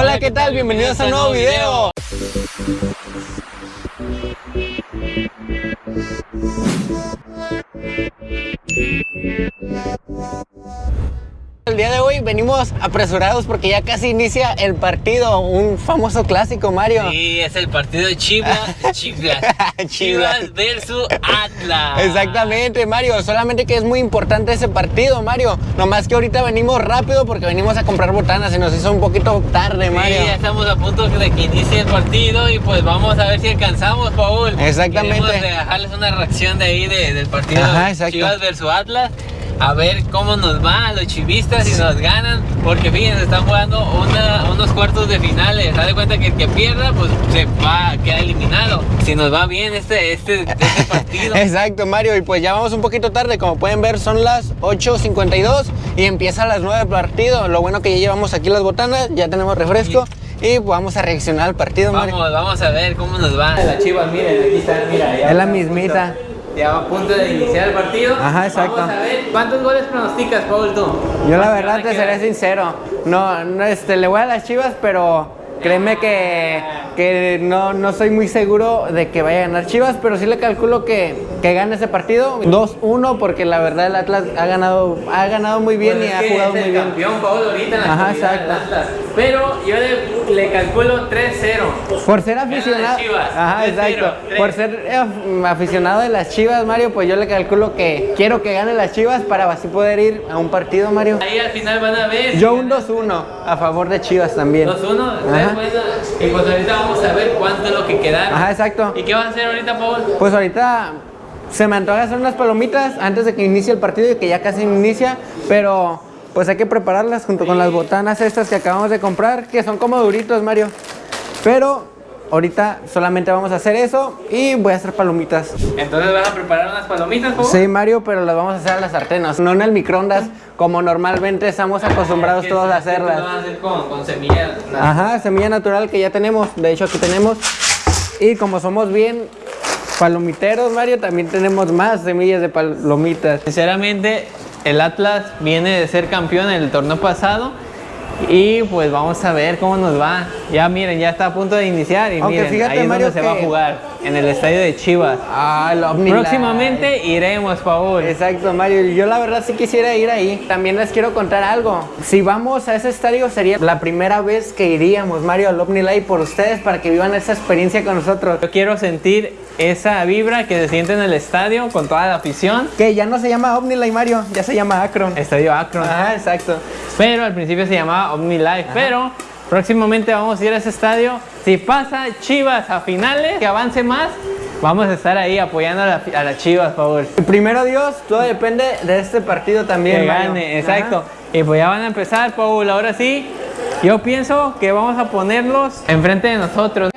Hola, ¿qué tal? Bienvenidos a un nuevo video. El día de hoy venimos apresurados porque ya casi inicia el partido, un famoso clásico, Mario. Sí, es el partido de Chivas, Chivas, Chivas versus Atlas. Exactamente, Mario. Solamente que es muy importante ese partido, Mario. Nomás que ahorita venimos rápido porque venimos a comprar botanas y nos hizo un poquito tarde, Mario. Sí, ya estamos a punto de que inicie el partido y pues vamos a ver si alcanzamos, Paul. Exactamente. Queremos dejarles una reacción de ahí de- del partido Ajá. Chivas versus Atlas. A ver cómo nos va a los chivistas si nos ganan. Porque fíjense, están jugando una- unos cuartos de finales. Haz de cuenta que el que pierda, pues se va a quedar eliminado. Si nos va bien este, este, este partido. Exacto, Mario. Y pues ya vamos un poquito tarde. Como pueden ver, son las 8.52 y empieza a las 9 el partido. Lo bueno que ya llevamos aquí las botanas, ya tenemos refresco y pues vamos a reaccionar al partido, Mario. Vamos, vamos a ver cómo nos va. Las chivas, miren, aquí están, mira. ya Es la mismita. punto- Ya a punto de iniciar el partido. Ajá, exacto. Vamos a ver, ¿cuántos goles pronosticas, Paul, tú? Yo la ¿Cuánto verdad te seré sincero. No, no este, le voy a las chivas, pero créeme que, que no, no soy muy seguro de que vaya a ganar Chivas, pero sí le calculo que, que gane ese partido 2-1 porque la verdad el Atlas ha ganado, ha ganado muy bien Pues y ha jugado es muy el bien. campeón, Paul, ahorita en la Ajá, exacto. del Atlas. Pero yo le, le calculo 3-0. Por ser aficionado, ajá, 3-0, exacto. Por ser eh, aficionado de las Chivas, Mario, pues yo le calculo que quiero que gane las Chivas para así poder ir a un partido, Mario. Ahí al final van a ver. Yo un 2-1 a favor de Chivas también. 2-1. Ajá. Después, Y pues ahorita vamos a ver cuánto es lo que quedaron. Ajá, exacto. ¿Y qué van a hacer ahorita, Paul? Pues ahorita se me antoja hacer unas palomitas antes de que inicie el partido y que ya casi inicia, pero pues hay que prepararlas junto con las botanas estas que acabamos de comprar, que son como duritos, Mario. Pero ahorita solamente vamos a hacer eso y voy a hacer palomitas. Entonces vas a preparar unas palomitas, Paul. Sí, Mario, pero las vamos a hacer a las sartenas, no en el microondas, como normalmente estamos acostumbrados Que todos a esto Lo hacerlas. van a hacer con, con semillas. Ajá, semilla natural que ya tenemos, de hecho aquí tenemos. Y como somos bien palomiteros, Mario, también tenemos más semillas de palomitas. Sinceramente, el Atlas viene de ser campeón en el torneo pasado y pues vamos a ver cómo nos va. Ya miren, ya está a punto de iniciar y Aunque miren, fíjate, ahí es Mario, donde se va a jugar, en el estadio de Chivas. Ah, el OmniLife. Próximamente iremos, Paul. Exacto, Mario. Yo la verdad sí quisiera ir ahí. También les quiero contar algo. Si vamos a ese estadio sería la primera vez que iríamos, Mario, al OmniLife por ustedes para que vivan esa experiencia con nosotros. Yo quiero sentir esa vibra que se siente en el estadio con toda la afición. Que ya no se llama OmniLife, Mario, ya se llama Akron. Estadio Akron. Ajá, exacto. Pero al principio se llamaba OmniLife. Pero próximamente vamos a ir a ese estadio. Si pasa Chivas a finales, que avance más, vamos a estar ahí apoyando a, la- a las Chivas, por favor. Primero Dios, todo depende de este partido también. Que gane, exacto. Ajá. Y pues ya van a empezar, Paul. Ahora sí, yo pienso que vamos a ponerlos enfrente de nosotros.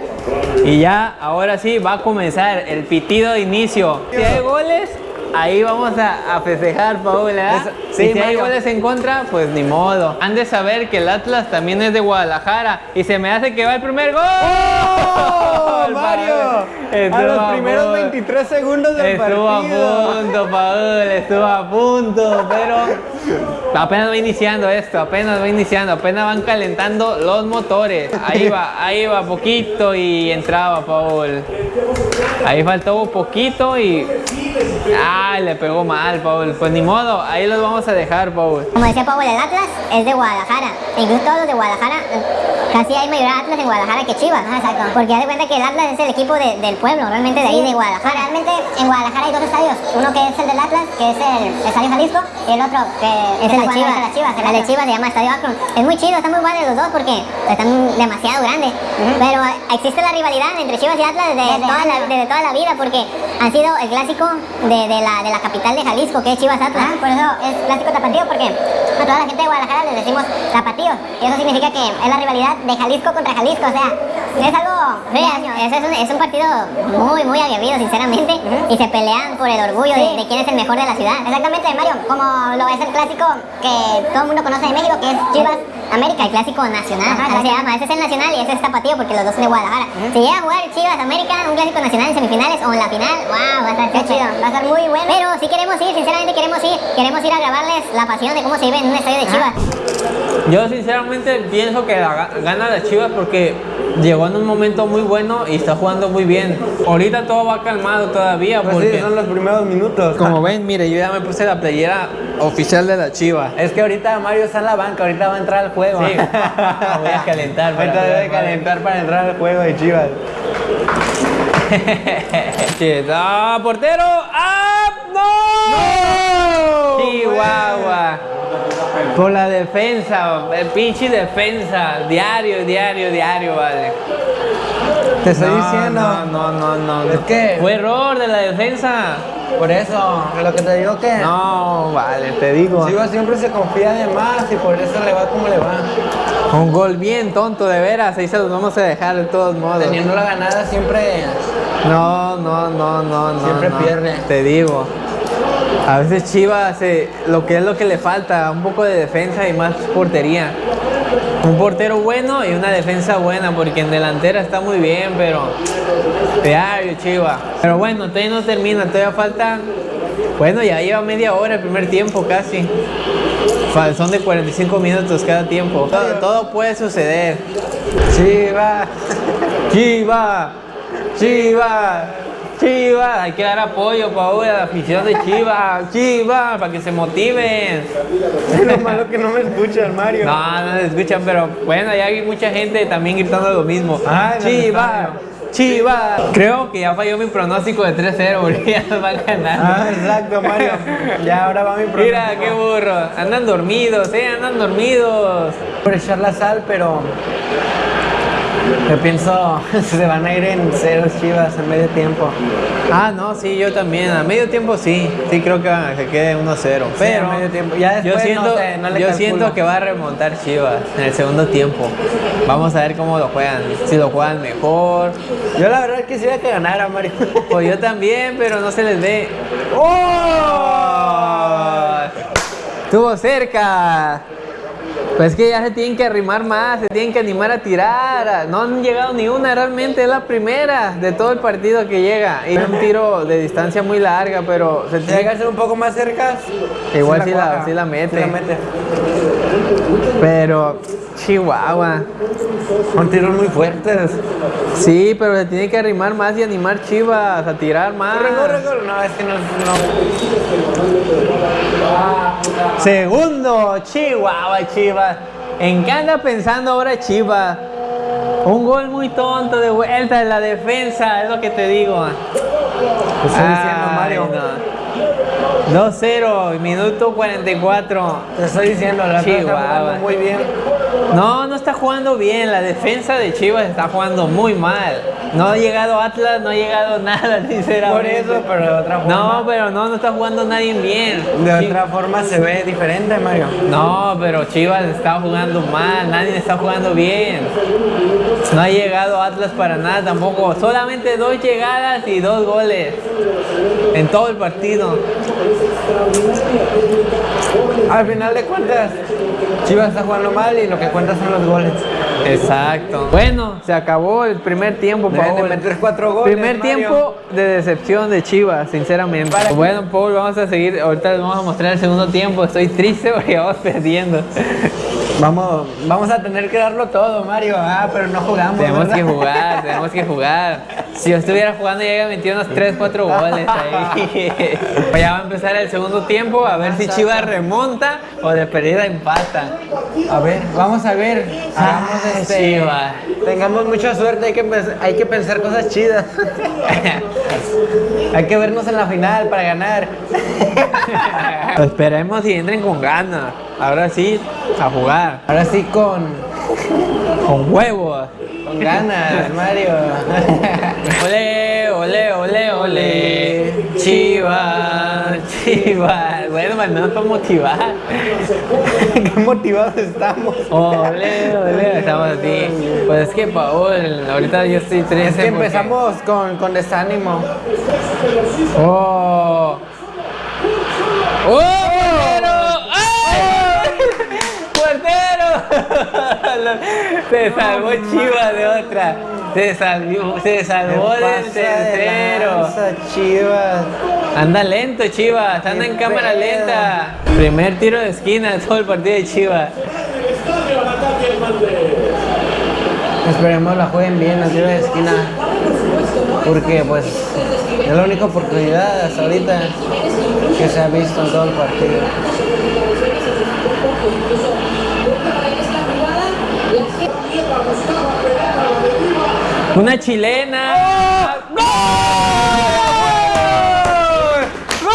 Y ya, ahora sí, va a comenzar el pitido de inicio. Si hay goles, ahí vamos a, a festejar, Paul. ¿verdad? Es- sí, y si hay goles en contra, pues ni modo. Han de saber que el Atlas también es de Guadalajara. Y se me hace que va el primer gol. ¡Oh, Mario! Estuvo A los a primeros punto. 23 segundos del Estuvo a partido. punto, Paul, estuvo a punto, pero apenas va iniciando esto, apenas va iniciando, apenas van calentando los motores. Ahí va, ahí va poquito y entraba Paul. Ahí faltó poquito y ay, le pegó mal, Paul. Pues ni modo, ahí los vamos a dejar, Paul. Como decía Pablo, el Atlas es de Guadalajara. E incluso todos los de Guadalajara, casi hay mayor Atlas en Guadalajara que Chivas. exacto. Porque haz de cuenta que el Atlas es el equipo de- del pueblo, realmente de ahí de Guadalajara. Realmente en Guadalajara hay dos estadios. Uno que es el del Atlas, que es el Estadio Jalisco, y el otro que es el de Chivas. El, Chivas, el de Chivas se llama Estadio Akron. Es muy chido, están muy buenos los dos porque están demasiado grandes. Pero existe la rivalidad entre Chivas y Atlas desde, toda, la, desde toda la vida porque han sido el clásico de, de la, de la capital de Jalisco, que es Chivas Atlas. por eso es clásico tapatío porque a toda la gente de Guadalajara les decimos tapatíos. Y eso significa que es la rivalidad de Jalisco contra Jalisco. O sea, es algo. Es, es, un, es un partido muy, muy aguerrido, sinceramente. Y se pelean por el orgullo de, de quién es el mejor de la ciudad. Exactamente, Mario. Como lo es el clásico que todo el mundo conoce de México, que es Chivas América, el clásico nacional. Así se llama. Ese es el nacional y ese es tapatío porque los dos son de Guadalajara. Si llega a jugar Chivas América, un clásico nacional en semifinales o en la final, wow, va a estar qué chido. Va a estar muy bueno. Pero si queremos ir, sinceramente queremos ir. Queremos ir a grabarles la pasión de cómo se vive en un estadio de Chivas. Yo sinceramente pienso que la ga- gana la Chivas porque llegó en un momento muy bueno y está jugando muy bien. Ahorita todo va calmado todavía Pues porque sí, son los primeros minutos. como ven, mire, yo ya me puse la playera oficial de la Chivas. Es que ahorita Mario está en la banca, ahorita va a entrar al juego. Sí, voy a calentar Ahorita debe jugar. calentar para entrar al juego de Chivas. ¡Ah, portero! ¡Ah! ¡No! Chihuahua. Por la defensa, el pinche defensa. Diario, diario, diario, vale. Te estoy No, diciendo. No, no, no, no. Es que- Fue error de la defensa. Por eso, lo que te digo que No, vale, te digo. Chivas siempre se confía de más y por eso le va como le va. Un gol bien tonto, de veras. Ahí se los vamos a dejar de todos modos. Teniendo la ganada siempre No, no, no, no, no. Siempre no. pierde. Te digo. A veces Chivas, eh, lo que es lo que le falta, un poco de defensa y más portería. Un portero bueno y una defensa buena, porque en delantera está muy bien, pero diario Chivas. Pero bueno, todavía no termina, todavía falta. Bueno, ya lleva media hora el primer tiempo casi. Son de 45 minutos cada tiempo. Todo, todo puede suceder. Chivas. Chiva, Chiva, Chiva, hay que dar apoyo Paul, a la afición de Chiva, Chiva, para que se motiven. Lo malo que no me escuchan, Mario. No, no se escuchan, pero bueno, ya hay mucha gente también gritando lo mismo. Ah, en el Chiva, estadio. Chiva. Creo que ya falló mi pronóstico de 3-0, porque ya nos van ganando. Ah, exacto, Mario. Ya ahora va mi pronóstico. Mira, qué burro. Andan dormidos, eh, andan dormidos. por echar la sal, pero yo pienso se van a ir en cero Chivas en medio tiempo. Ah, no, sí, yo también. A medio tiempo sí. Sí, creo que va- que quede 1-0. Pero a medio tiempo. Ya yo después siento, no sé, no le yo siento que va a remontar Chivas en el segundo tiempo. Vamos a ver cómo lo juegan. Si lo juegan mejor. Yo la verdad quisiera que ganara Mario. Pues yo también, pero no se les ve. ¡Oh! Estuvo cerca. Pues es que ya se tienen que arrimar más, se tienen que animar a tirar. No han llegado ni una, realmente es la primera de todo el partido que llega. Y un tiro de distancia muy larga, pero se Si tiene a ser un poco más cerca, Igual sí la- la mete. sí la mete. Pero, Chihuahua. Son tiros muy fuertes. Sí, pero se tiene que arrimar más y animar Chivas a tirar más. Corre, corre, corre. No, es que no. no. Segundo, Chihuahua, Chivas. ¿En qué anda pensando ahora Chivas? Un gol muy tonto de vuelta de la defensa, es lo que te digo. Estoy diciendo, Mario. no. 2-0, minuto 44. Te estoy diciendo, la Chihuahua. muy bien. No, no está jugando bien. La defensa de Chivas está jugando muy mal. No ha llegado Atlas, no ha llegado nada, sinceramente. Por eso, pero de otra forma. No, pero no, no está jugando nadie bien. De Chi- otra forma se ve diferente, Mario. No, pero Chivas está jugando mal, nadie está jugando bien. No ha llegado Atlas para nada tampoco. Solamente dos llegadas y dos goles en todo el partido. Al final de cuentas, Chivas está jugando mal y lo que cuenta son los goles. Exacto. Bueno, se acabó el primer tiempo, Deben de Paul. meter cuatro goles. Primer Mario. tiempo de decepción de Chivas, sinceramente. Para- Bueno, Paul, vamos a seguir. Ahorita les vamos a mostrar el segundo tiempo. Estoy triste porque vamos perdiendo. Vamos, vamos a tener que darlo todo, Mario. Ah, pero no jugamos. Tenemos ¿verdad? que jugar, tenemos que jugar. Si yo estuviera jugando, ya había metido unos 3, 4 goles ahí. Pues ya va a empezar el segundo tiempo, a ver si Chivas remonta o de perdida empata. A ver, vamos a ver. Hagamos Ah, este, Chivas. Tengamos mucha suerte, hay que, hay que pensar cosas chidas. hay que vernos en la final para ganar. Esperemos y entren con ganas. Ahora sí, a jugar. Ahora sí con, Con huevos. con ganas, Mario. Ole, ole, ole, ole. Chivas, chivas. Bueno, menos para motivar. Qué motivados estamos. Ole, ole, estamos así. Pues es que, Paul, ahorita yo estoy triste. Es que porque- empezamos con, con desánimo. ¡Oh! ¡Oh! ¡Portero! ¡Ay! ¡Portero! Se salvó Chivas de otra. Se salvó, se salvó ¿Qué del tercero. Chivas. Anda lento, Chivas. Anda en cámara lenta. Primer tiro de esquina de todo el partido de Chivas. Esperemos la jueguen bien, al tiro de esquina. Porque pues es la única oportunidad hasta ahorita que se ha visto en todo el partido. Una chilena. ¡Gol! ¡Gol!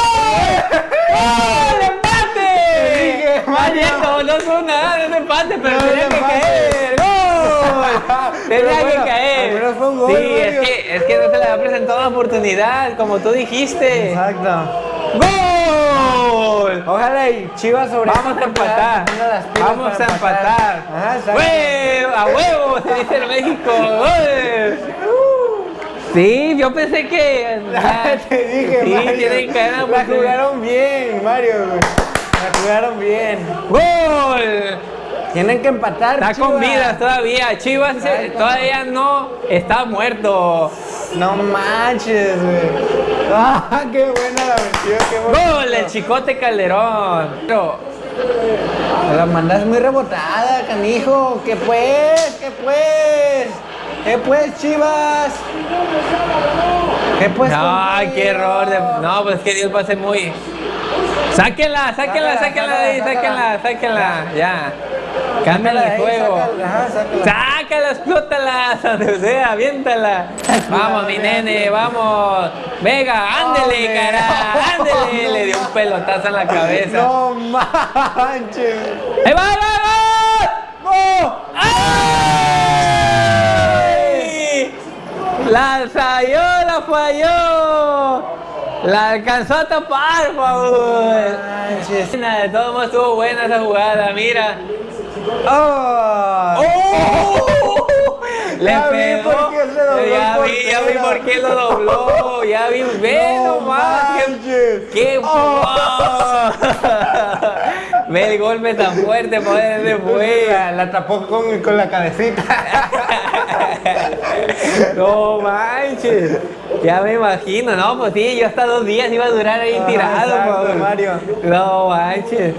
¡Gol! ¡Empate! Valiendo, no nada, no es empate, pero tenía es que caer. ¡Gol! Tenía que caer. fue un gol, Sí, es que, es que no te le había presentado la oportunidad, como tú dijiste. Exacto. ¡Gol! Ojalá y Chivas sobre Vamos a empatar. Vamos a empatar. Ajá. ¡Huevo! ¡A huevo! Se dice en México. ¡Gol! Sí, yo pensé que. ya- Te dije, sí, Mario. tienen que ganar La jugaron bien, Mario. La jugaron bien. ¡Gol! Tienen que empatar. Está Chivas. con vida todavía. Chivas Exacto. todavía no está muerto. No manches, güey. Ah, qué buena la metió, qué bonito. ¡Gol! El Chicote Calderón. Pero, La mandas muy rebotada, canijo. ¿Qué pues? ¿Qué pues? ¿Qué pues, Chivas? ¿Qué pues? no, contigo? qué error. de- no, pues es que Dios va a ser muy. Sáquenla, sáquenla, sáquenla de ahí, sácala, sáquenla, sáquenla. Ya. El de juego. sácala, ajá, sácala. Sácala, explótala, donde sea, aviéntala. Vamos, mi nene, vamos. Venga, ándele, cara, ándele. Le dio un pelotazo en la cabeza. No manches. ¡Ahí va, ahí va, va! ¡Ay! La ensayó, la falló. La alcanzó a tapar. Manches. De todos modos estuvo buena esa jugada, mira. Oh. ¡Oh! Le Ya vi pegó. por qué se dobló ya vi, ya vi por qué lo dobló. Ya vi, ve No nomás. qué- manches. ¡Qué Oh. Ve el golpe tan fuerte, poder de fue. La, la tapó con, con la cabecita. No manches. Ya me imagino, no, pues sí, yo hasta dos días iba a durar ahí Ajá, tirado, exacto, pues. Mario. No manches.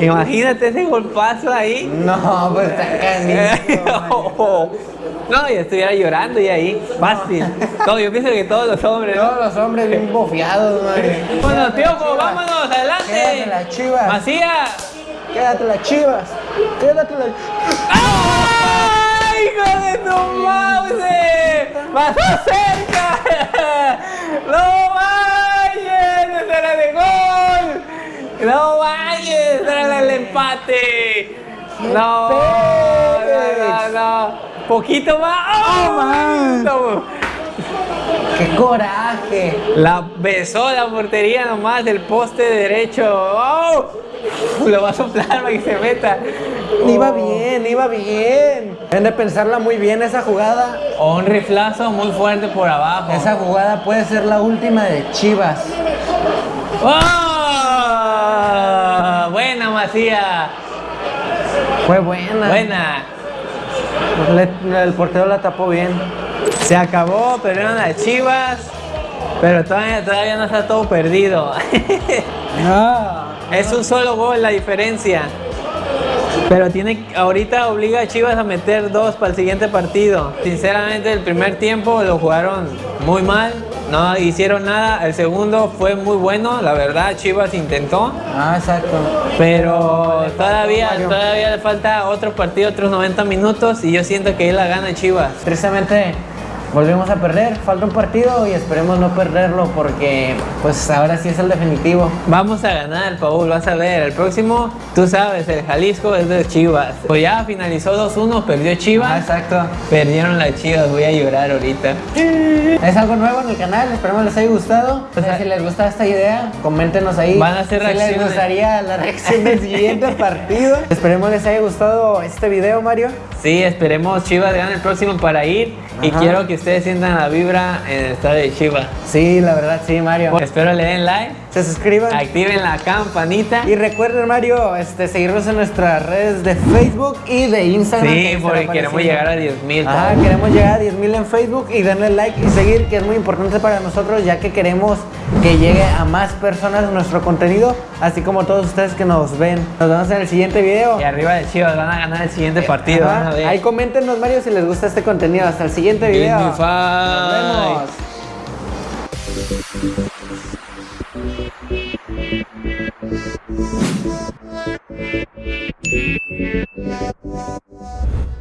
Imagínate ese golpazo ahí. No, pues está canijo. No, yo estuviera llorando y ahí, fácil. No, yo pienso que todos los hombres. ¿no? Todos los hombres bien bofeados, Mario. Bueno, Piojo, vámonos, Quédate adelante. Macías. Quédate las chivas. Quédate las ¡Ay, hijo de tu mouse! ¡Pasó cerca! ¡No vayas! ¡Esa era de gol! ¡No vayas! ¡Esa era el empate! ¡No! ¡No, no, no! ¡Poquito más! ¡Oh, man! ¡Qué coraje! La besó la portería nomás del poste derecho. ¡Oh! Lo va a soplar para que se meta. Iba bien, iba bien. Deben de pensarla muy bien esa jugada. O un riflazo muy fuerte por abajo. Esa jugada puede ser la última de Chivas. ¡Oh! Buena, Macía. Fue buena. Buena. Le- el portero la tapó bien. Se acabó, perdieron las chivas. Pero todavía, todavía no está todo perdido. No. Es un solo gol la diferencia. Pero tiene, ahorita obliga a Chivas a meter dos para el siguiente partido. Sinceramente, el primer tiempo lo jugaron muy mal. No hicieron nada. El segundo fue muy bueno. La verdad, Chivas intentó. Ah, exacto. Pero todavía, todavía le falta otro partido, otros 90 minutos. Y yo siento que ahí la gana Chivas. Tristemente volvimos a perder. Falta un partido y esperemos no perderlo porque pues ahora sí es el definitivo. Vamos a ganar, Paul, vas a ver. El próximo, tú sabes, el Jalisco es de Chivas. Pues ya finalizó 2-1, perdió Ah, Chivas. exacto. Perdieron las Chivas, voy a llorar ahorita. Es algo nuevo en el canal, esperemos les haya gustado. O sea, si les gusta esta idea, coméntenos ahí. Van a hacer si les gustaría la reacción del siguiente partido. Esperemos les haya gustado este video, Mario. Sí, esperemos Chivas gane el próximo para ir. Y Ajá. quiero que ustedes sientan la vibra en el estadio de Chivas. Sí, la verdad, sí, Mario. Espero le den like, Se suscriban. activen la campanita. Y recuerden, Mario, este, seguirnos en nuestras redes de Facebook y de Instagram. Sí, porque queremos llegar a 10 mil. Ajá, queremos llegar a 10.000 en Facebook y darle like y seguir, que es muy importante para nosotros, ya que queremos que llegue a más personas nuestro contenido, así como todos ustedes que nos ven. Nos vemos en el siguiente video. Y arriba de Chivas van a ganar el siguiente partido. Ajá. van a ver. Ahí coméntenos, Mario, si les gusta este contenido. Hasta el siguiente video. Nos Thank you.